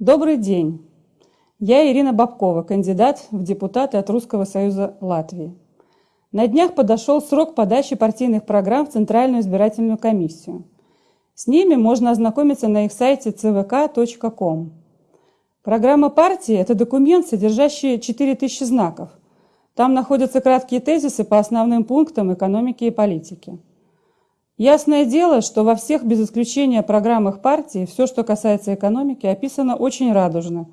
Добрый день! Я Ирина Бабкова, кандидат в депутаты от Русского Союза Латвии. На днях подошел срок подачи партийных программ в Центральную избирательную комиссию. С ними можно ознакомиться на их сайте cvk.com. Программа партии – это документ, содержащий 4000 знаков. Там находятся краткие тезисы по основным пунктам экономики и политики. Ясное дело, что во всех без исключения программах партии все, что касается экономики, описано очень радужно.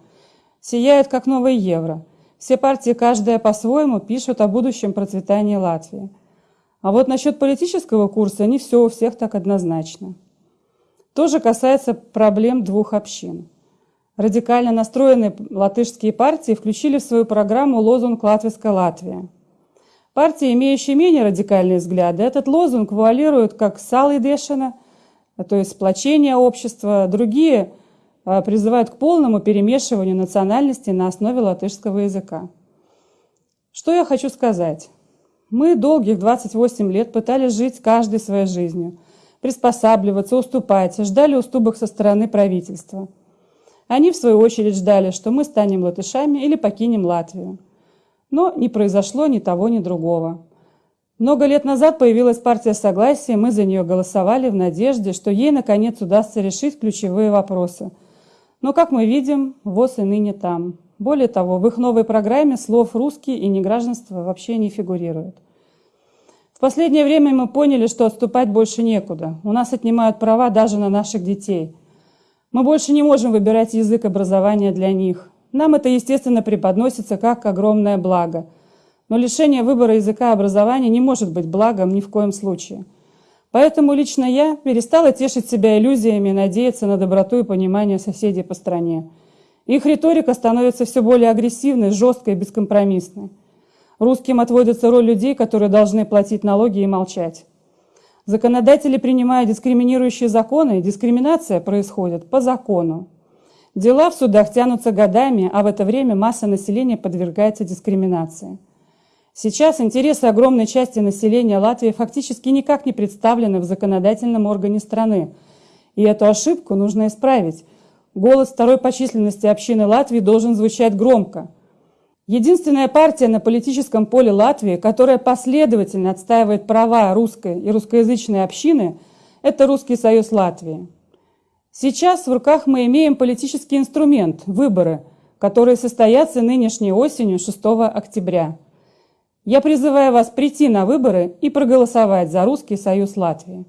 Сияет как новый евро. Все партии, каждая по-своему, пишут о будущем процветании Латвии. А вот насчет политического курса не все у всех так однозначно. Тоже касается проблем двух общин. Радикально настроенные латышские партии включили в свою программу лозунг «Латвийская Латвия». Партии, имеющие менее радикальные взгляды, этот лозунг вуалируют как «сал и дешина», то есть сплочение общества. Другие а, призывают к полному перемешиванию национальностей на основе латышского языка. Что я хочу сказать? Мы долгих 28 лет пытались жить каждой своей жизнью, приспосабливаться, уступать, ждали уступок со стороны правительства. Они, в свою очередь, ждали, что мы станем латышами или покинем Латвию. Но не произошло ни того, ни другого. Много лет назад появилась партия Согласия, мы за нее голосовали в надежде, что ей, наконец, удастся решить ключевые вопросы. Но, как мы видим, ВОЗ и ныне там. Более того, в их новой программе слов «русский» и «негражданство» вообще не фигурирует. В последнее время мы поняли, что отступать больше некуда. У нас отнимают права даже на наших детей. Мы больше не можем выбирать язык образования для них. Нам это, естественно, преподносится как огромное благо. Но лишение выбора языка образования не может быть благом ни в коем случае. Поэтому лично я перестала тешить себя иллюзиями надеяться на доброту и понимание соседей по стране. Их риторика становится все более агрессивной, жесткой и бескомпромиссной. Русским отводится роль людей, которые должны платить налоги и молчать. Законодатели принимают дискриминирующие законы, дискриминация происходит по закону. Дела в судах тянутся годами, а в это время масса населения подвергается дискриминации. Сейчас интересы огромной части населения Латвии фактически никак не представлены в законодательном органе страны. И эту ошибку нужно исправить. Голос второй по численности общины Латвии должен звучать громко. Единственная партия на политическом поле Латвии, которая последовательно отстаивает права русской и русскоязычной общины, это Русский союз Латвии. Сейчас в руках мы имеем политический инструмент – выборы, которые состоятся нынешней осенью 6 октября. Я призываю вас прийти на выборы и проголосовать за Русский союз Латвии.